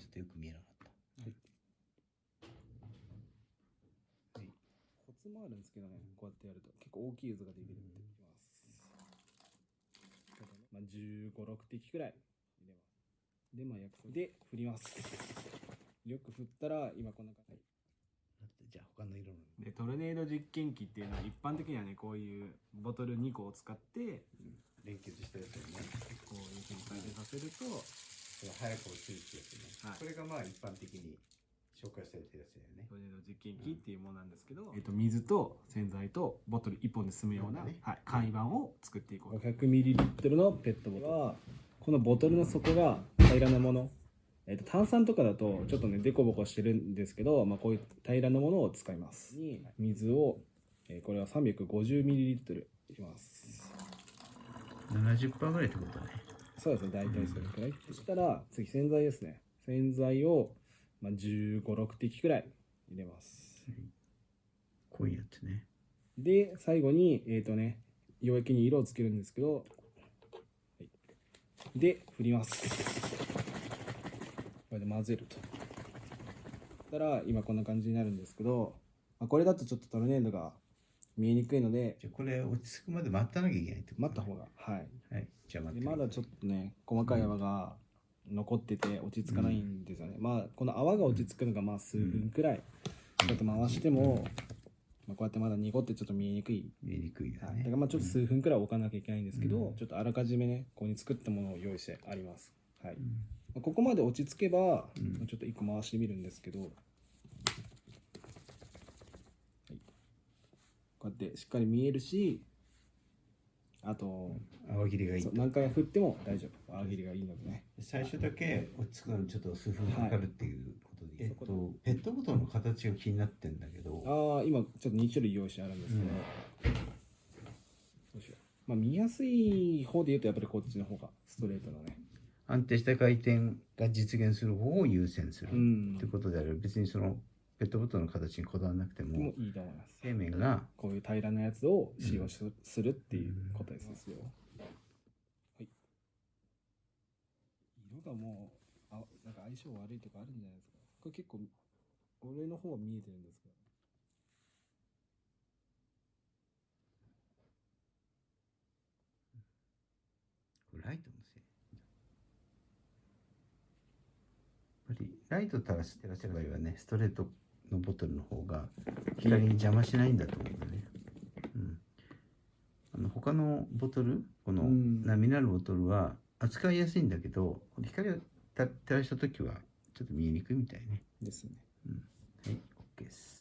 ちょっとよく見えなかった。はい。コツもあるんですけどね、こうやってやると結構大きい渦ができるんでいきます。まあ、15、6滴くらい入れます。で、まあ、約束で振ります。よく振ったら、今こんな感じ。じゃあ他の色の。で、トルネード実験機っていうのは一般的にはね、こういうボトル2個を使って、連結したやつよね。こういうふうに回転させると、それ早く落ちるってやつね。はい。これがまあ一般的に紹介されてるやつだよね。トルネード実験機っていうものなんですけど、えっと、水と洗剤とボトル1本で済むような、そうだねはい、簡易版を作っていこう 500ml のペットボトル。はこのボトルの底が平らなもの、えっと、炭酸とかだとちょっとねデコボコしてるんですけど、まあ、こういう平らなものを使います。に水を、えーこれは 350ml 入れます。70%ぐらいってことね。そうですね大体それくらい、そしたら次洗剤ですね洗剤を、まあ、1 5 6滴くらい入れます濃いやつね。で、最後に、えっ、とね、溶液に色をつけるんですけど、はい、で、振ります。これで混ぜると。そしたら、今こんな感じになるんですけど、まあ、これだとちょっとトルネードが見えにくいので、じゃあこれ落ち着くまで待たなきゃいけないってこと待った方が、はい。はい。じゃ。まだちょっとね、細かい泡が残ってて落ち着かないんですよね。まあ、この泡が落ち着くのがまあ数分くらい、ちょっと回しても、まあ、こうやってまだ濁ってちょっと見えにくい。見えにくいよはい、だね。からまあちょっと数分くらい置かなきゃいけないんですけど、うん。ちょっとあらかじめねここに作ったものを用意してあります、はい。うん。まあここまで落ち着けば、ちょっと一個回してみるんですけど、はい、こうやってしっかり見えるしあと、泡切りがいい。そう。何回振っても大丈夫。泡切りがいいのでね。最初だけ落ち着くのにちょっと数分かかるっていうことで、はい。えっと、ペットボトルの形が気になってんだけど、ああ今ちょっと2種類用意してあるんですけど、うん。どうしよう。まあ見やすい方で言うとやっぱりこっちの方がストレートのね。安定した回転が実現する方を優先する、うんってことであれば別にそのペットボトルの形にこだわらなくてももいいと思います平面がこういう平らなやつを使用しするっていうことですよ。はい。色がもう、あ、なんか相性悪いとかあるんじゃないですか。これ結構、俺の方は見えてるんですけど。ライトのせいやっぱりライト照らす照らせばいいわねストレートのボトルの方が光に邪魔しないんだと思うんだね、うん、あの他のボトルこのうん。波なるボトルは扱いやすいんだけど光を照らした時はちょっと見えにくいみたいね。ですね。はい OK です